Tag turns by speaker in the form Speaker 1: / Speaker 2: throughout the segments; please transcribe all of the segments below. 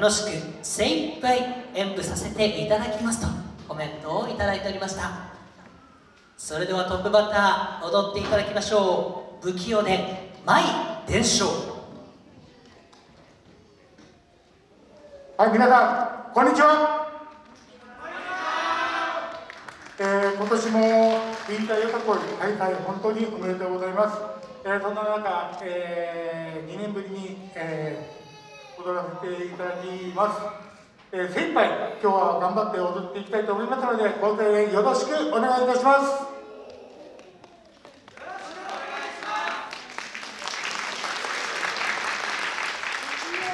Speaker 1: 楽しく精一杯演舞させていただきますとコメントをいただいておりました。それではトップバッター踊っていただきましょう。不器用で「舞伝承」
Speaker 2: はい皆さんこんにちは。えー、今年も引退よさこい大会本当におめでとうございます、えー、そんな中、えー、2年ぶりに、えー、踊らせていただきます、えー、精一杯今日は頑張って踊っていきたいと思いますのでご声援よろしくお願いいたします。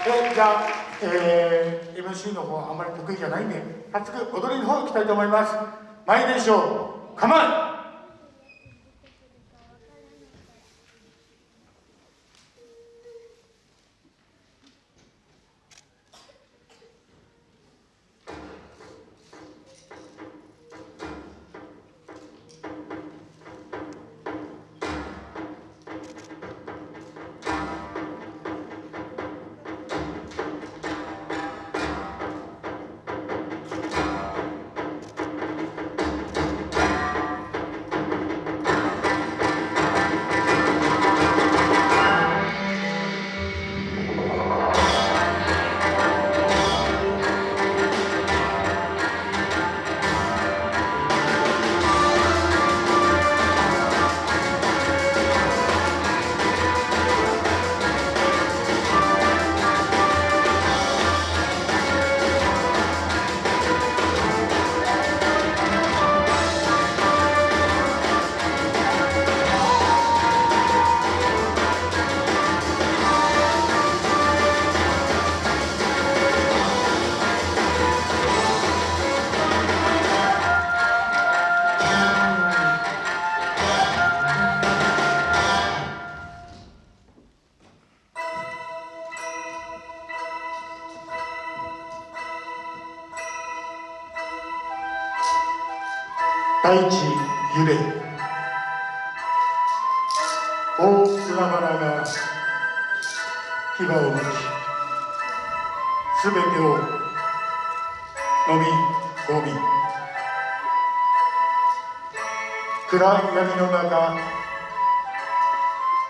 Speaker 2: えー、じゃあ、えー、MC の方あんまり得意じゃないんで早速踊りの方行きたいと思います。前でしょう。構え大地揺れ。大海原が牙をむきすべてを飲み込み暗闇の中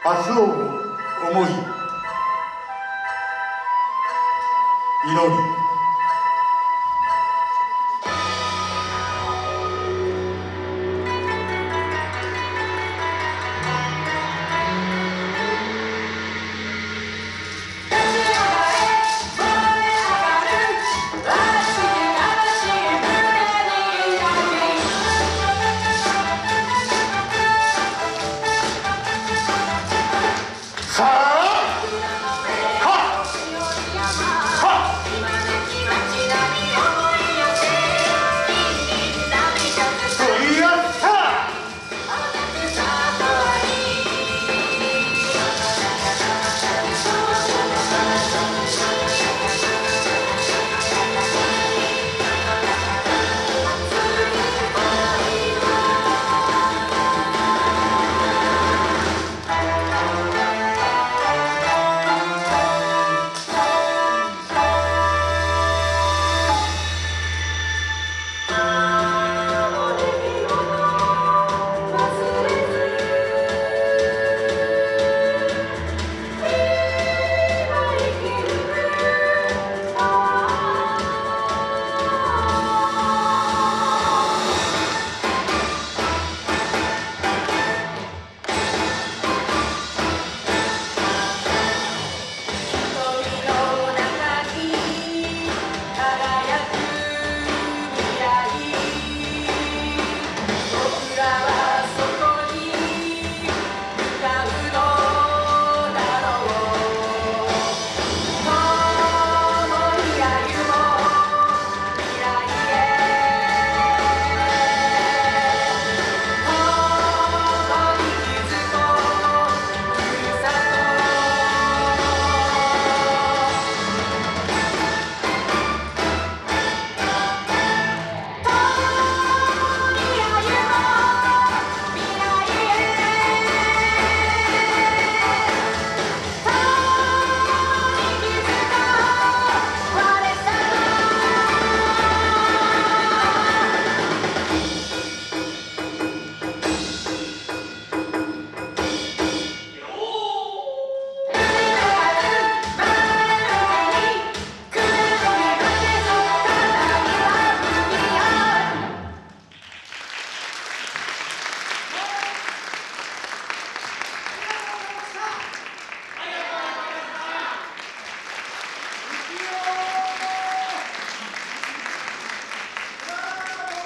Speaker 2: 明日を思い祈り。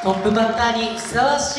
Speaker 1: トップバッターにふさわしい